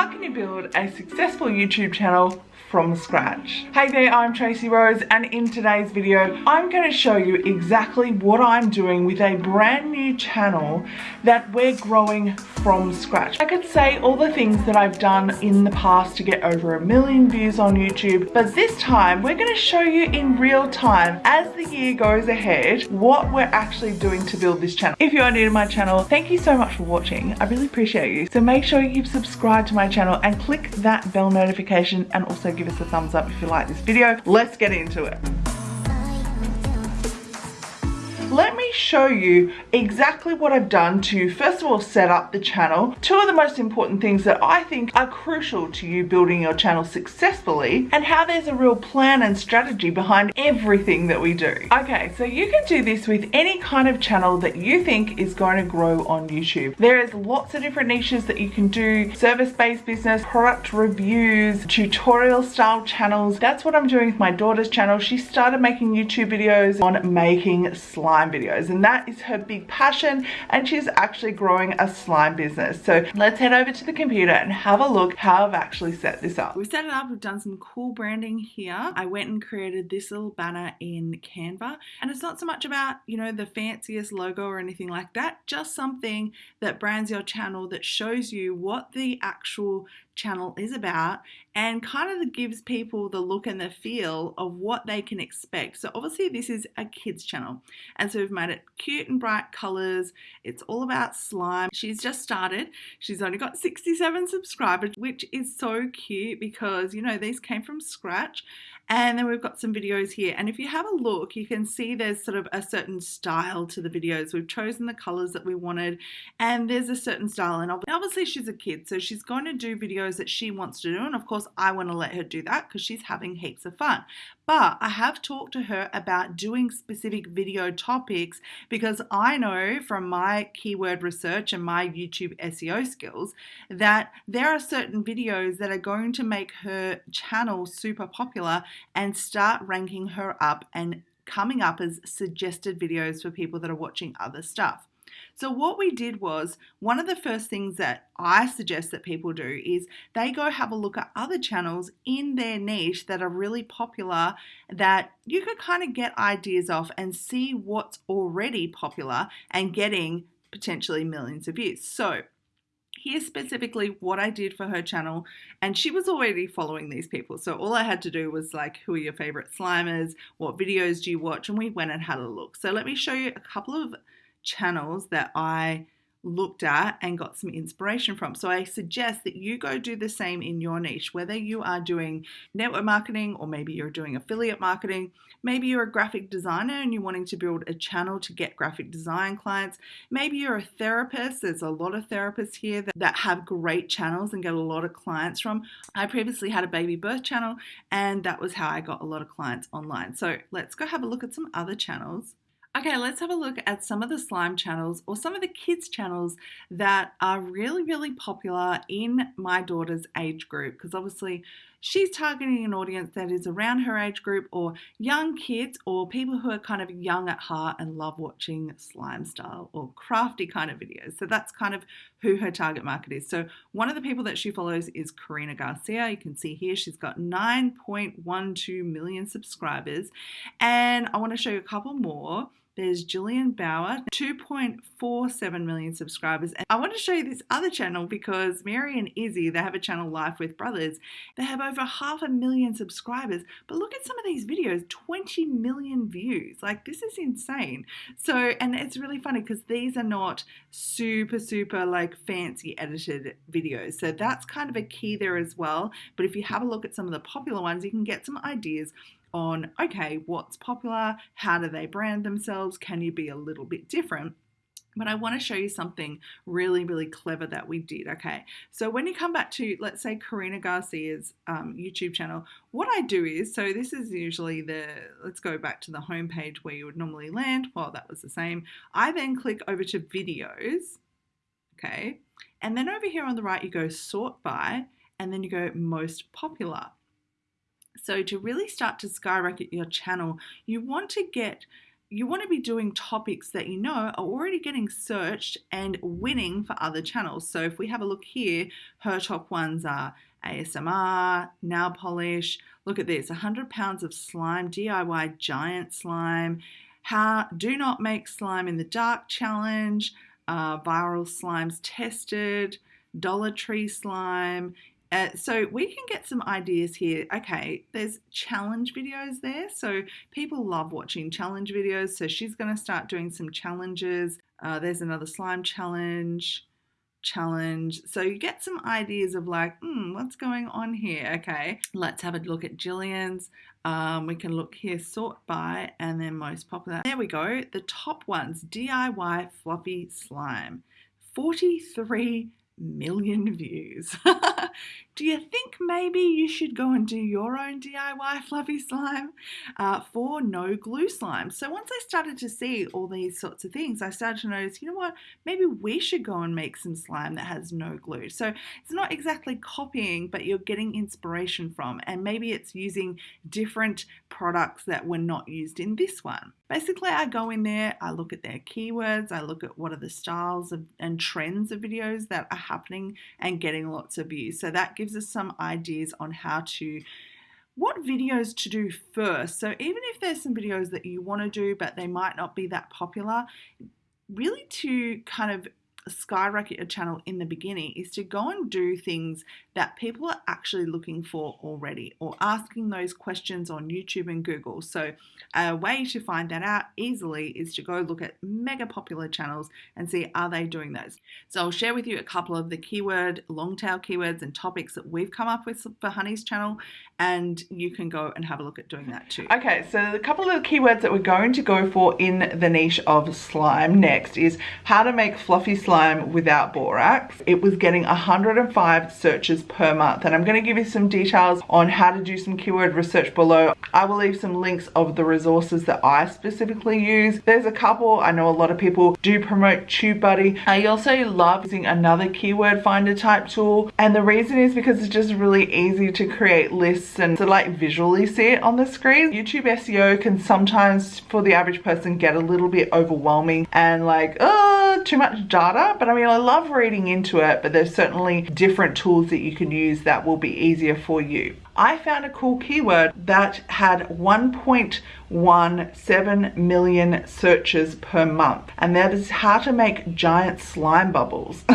How can you build a successful YouTube channel from scratch. Hey there, I'm Tracy Rose and in today's video, I'm going to show you exactly what I'm doing with a brand new channel that we're growing from scratch. I could say all the things that I've done in the past to get over a million views on YouTube, but this time we're going to show you in real time as the year goes ahead what we're actually doing to build this channel. If you are new to my channel, thank you so much for watching. I really appreciate you. So make sure you've subscribed to my channel and click that bell notification and also give us a thumbs up if you like this video. Let's get into it let me show you exactly what I've done to first of all set up the channel. Two of the most important things that I think are crucial to you building your channel successfully and how there's a real plan and strategy behind everything that we do. Okay, so you can do this with any kind of channel that you think is going to grow on YouTube. There is lots of different niches that you can do, service-based business, product reviews, tutorial style channels. That's what I'm doing with my daughter's channel. She started making YouTube videos on making slime slime videos and that is her big passion and she's actually growing a slime business. So let's head over to the computer and have a look how I've actually set this up. We've set it up, we've done some cool branding here. I went and created this little banner in Canva and it's not so much about, you know, the fanciest logo or anything like that, just something that brands your channel that shows you what the actual channel is about and kind of gives people the look and the feel of what they can expect. So obviously this is a kids channel and so we've made it cute and bright colors. It's all about slime. She's just started. She's only got 67 subscribers which is so cute because you know these came from scratch and then we've got some videos here. And if you have a look, you can see there's sort of a certain style to the videos. We've chosen the colors that we wanted and there's a certain style. And obviously she's a kid, so she's going to do videos that she wants to do. And of course, I want to let her do that because she's having heaps of fun. But I have talked to her about doing specific video topics because I know from my keyword research and my YouTube SEO skills that there are certain videos that are going to make her channel super popular and start ranking her up and coming up as suggested videos for people that are watching other stuff. So what we did was one of the first things that I suggest that people do is they go have a look at other channels in their niche that are really popular that you could kind of get ideas off and see what's already popular and getting potentially millions of views. So here's specifically what I did for her channel. And she was already following these people. So all I had to do was like, who are your favorite slimers? What videos do you watch? And we went and had a look. So let me show you a couple of channels that I looked at and got some inspiration from. So I suggest that you go do the same in your niche, whether you are doing network marketing or maybe you're doing affiliate marketing, maybe you're a graphic designer and you're wanting to build a channel to get graphic design clients, maybe you're a therapist, there's a lot of therapists here that, that have great channels and get a lot of clients from. I previously had a baby birth channel and that was how I got a lot of clients online. So let's go have a look at some other channels. Okay, let's have a look at some of the slime channels or some of the kids channels that are really, really popular in my daughter's age group because obviously she's targeting an audience that is around her age group or young kids or people who are kind of young at heart and love watching slime style or crafty kind of videos. So that's kind of who her target market is. So one of the people that she follows is Karina Garcia. You can see here she's got 9.12 million subscribers and I want to show you a couple more there's Jillian Bauer, 2.47 million subscribers. And I want to show you this other channel because Mary and Izzy, they have a channel Life with Brothers. They have over half a million subscribers. But look at some of these videos, 20 million views. Like this is insane. So, and it's really funny because these are not super, super like fancy edited videos. So that's kind of a key there as well. But if you have a look at some of the popular ones, you can get some ideas on okay, what's popular, how do they brand themselves, can you be a little bit different? But I want to show you something really, really clever that we did. Okay, so when you come back to, let's say, Karina Garcia's um, YouTube channel, what I do is, so this is usually the, let's go back to the home page where you would normally land. Well, that was the same. I then click over to videos, okay, and then over here on the right, you go sort by, and then you go most popular. So to really start to skyrocket your channel, you want to get you want to be doing topics that you know are already getting searched and winning for other channels. So if we have a look here, her top ones are ASMR, nail polish. Look at this 100 pounds of slime, DIY giant slime. How do not make slime in the dark challenge, uh, viral slimes tested, Dollar Tree slime, uh, so we can get some ideas here. Okay, there's challenge videos there. So people love watching challenge videos. So she's going to start doing some challenges. Uh, there's another slime challenge challenge. So you get some ideas of like, hmm, what's going on here? Okay, let's have a look at Jillian's. Um, we can look here, sort by, and then most popular. There we go. The top ones, DIY fluffy slime. 43 million views. do you think maybe you should go and do your own DIY fluffy slime uh, for no glue slime? So once I started to see all these sorts of things, I started to notice, you know what, maybe we should go and make some slime that has no glue. So it's not exactly copying, but you're getting inspiration from, and maybe it's using different products that were not used in this one. Basically, I go in there, I look at their keywords, I look at what are the styles of, and trends of videos that are happening and getting lots of views. So that gives us some ideas on how to what videos to do first. So even if there's some videos that you want to do but they might not be that popular, really to kind of skyrocket your channel in the beginning is to go and do things that people are actually looking for already or asking those questions on YouTube and Google. So, a way to find that out easily is to go look at mega popular channels and see are they doing those. So, I'll share with you a couple of the keyword, long tail keywords, and topics that we've come up with for Honey's channel, and you can go and have a look at doing that too. Okay, so the couple of the keywords that we're going to go for in the niche of slime next is how to make fluffy slime without borax. It was getting 105 searches per month and I'm going to give you some details on how to do some keyword research below. I will leave some links of the resources that I specifically use. There's a couple, I know a lot of people do promote TubeBuddy. I also love using another keyword finder type tool and the reason is because it's just really easy to create lists and to like visually see it on the screen. YouTube SEO can sometimes for the average person get a little bit overwhelming and like, oh, too much data. But I mean, I love reading into it, but there's certainly different tools that you can use that will be easier for you. I found a cool keyword that had 1.17 million searches per month and that is how to make giant slime bubbles.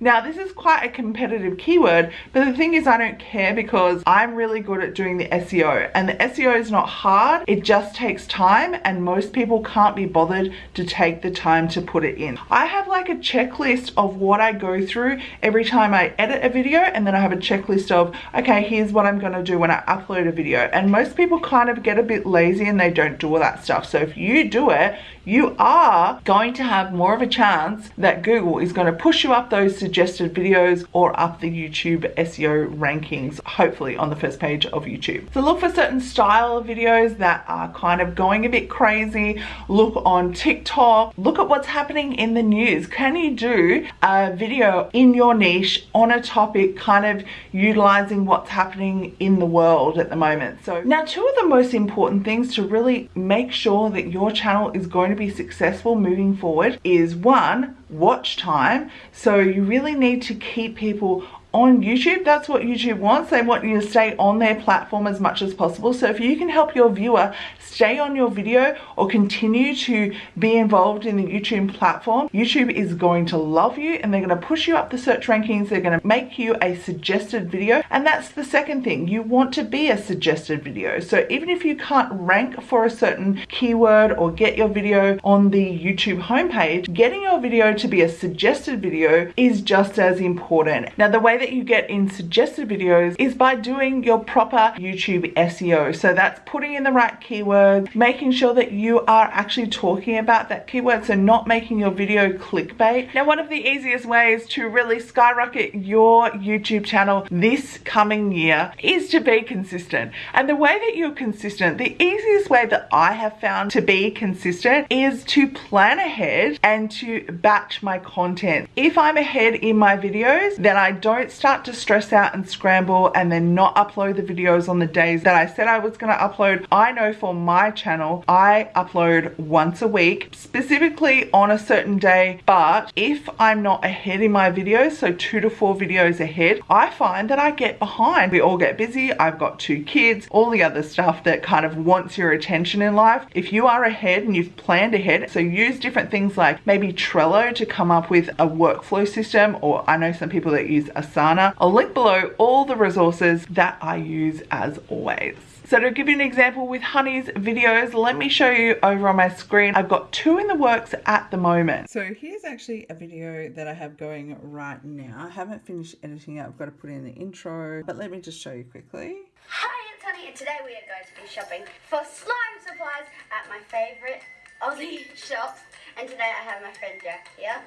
now this is quite a competitive keyword but the thing is I don't care because I'm really good at doing the SEO and the SEO is not hard it just takes time and most people can't be bothered to take the time to put it in. I have like a checklist of what I go through every time I edit a video and then I have a checklist of okay here's what I'm going to do when I upload a video and most people kind of get a bit lazy and they don't do all that stuff. So if you do it you are going to have more of a chance that Google is going to push you up those suggested videos or up the YouTube SEO rankings, hopefully on the first page of YouTube. So look for certain style of videos that are kind of going a bit crazy. Look on TikTok. Look at what's happening in the news. Can you do a video in your niche on a topic kind of utilizing what's happening in the world at the moment? So now two of the most important things to really make sure that your channel is going to be successful moving forward is one, watch time. So you really need to keep people on YouTube. That's what YouTube wants. They want you to stay on their platform as much as possible. So if you can help your viewer stay on your video or continue to be involved in the YouTube platform, YouTube is going to love you and they're going to push you up the search rankings. They're going to make you a suggested video. And that's the second thing. You want to be a suggested video. So even if you can't rank for a certain keyword or get your video on the YouTube homepage, getting your video to be a suggested video is just as important. Now the way that you get in suggested videos is by doing your proper YouTube SEO. So that's putting in the right keyword keyword, making sure that you are actually talking about that keyword, so not making your video clickbait. Now, one of the easiest ways to really skyrocket your YouTube channel this coming year is to be consistent. And the way that you're consistent, the easiest way that I have found to be consistent is to plan ahead and to batch my content. If I'm ahead in my videos, then I don't start to stress out and scramble and then not upload the videos on the days that I said I was going to upload. I know for my channel, I upload once a week, specifically on a certain day, but if I'm not ahead in my videos, so two to four videos ahead, I find that I get behind. We all get busy. I've got two kids, all the other stuff that kind of wants your attention in life. If you are ahead and you've planned ahead, so use different things like maybe Trello to come up with a workflow system, or I know some people that use Asana. I'll link below all the resources that I use as always. So to give you an example with Honey's videos, let me show you over on my screen. I've got two in the works at the moment. So here's actually a video that I have going right now. I haven't finished editing it. I've got to put in the intro, but let me just show you quickly. Hi, it's Honey, and today we are going to be shopping for slime supplies at my favourite Aussie shops. And today I have my friend Jack here.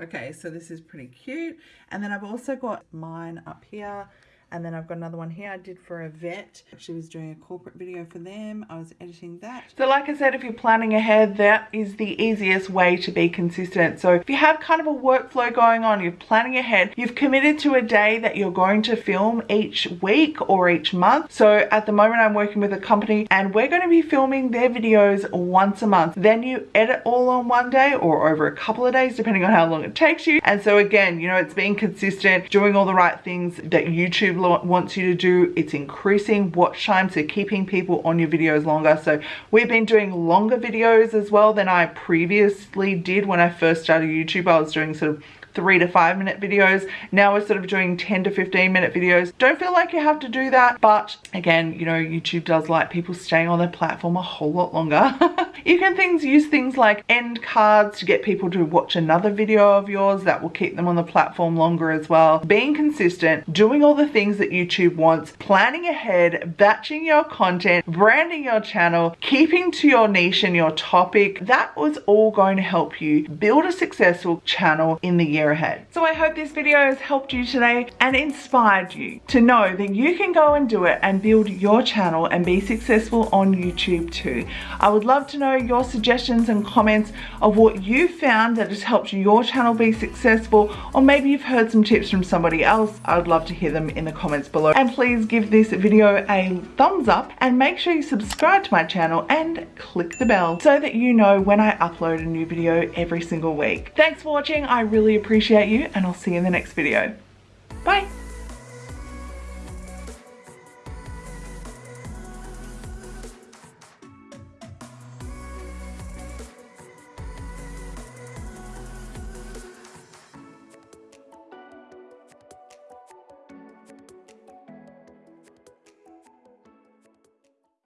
Okay, so this is pretty cute. And then I've also got mine up here and then I've got another one here I did for a vet. She was doing a corporate video for them. I was editing that. So like I said, if you're planning ahead, that is the easiest way to be consistent. So if you have kind of a workflow going on, you're planning ahead, you've committed to a day that you're going to film each week or each month. So at the moment I'm working with a company and we're going to be filming their videos once a month. Then you edit all on one day or over a couple of days, depending on how long it takes you. And so again, you know, it's being consistent, doing all the right things that YouTube wants you to do. It's increasing watch time, so keeping people on your videos longer. So we've been doing longer videos as well than I previously did when I first started YouTube. I was doing sort of three to five minute videos. Now we're sort of doing 10 to 15 minute videos. Don't feel like you have to do that. But again, you know, YouTube does like people staying on their platform a whole lot longer. you can things use things like end cards to get people to watch another video of yours that will keep them on the platform longer as well. Being consistent, doing all the things that YouTube wants, planning ahead, batching your content, branding your channel, keeping to your niche and your topic, that was all going to help you build a successful channel in the year year ahead. So I hope this video has helped you today and inspired you to know that you can go and do it and build your channel and be successful on YouTube too. I would love to know your suggestions and comments of what you found that has helped your channel be successful or maybe you've heard some tips from somebody else. I would love to hear them in the comments below. And please give this video a thumbs up and make sure you subscribe to my channel and click the bell so that you know when I upload a new video every single week. Thanks for watching. I really appreciate appreciate you and I'll see you in the next video. Bye.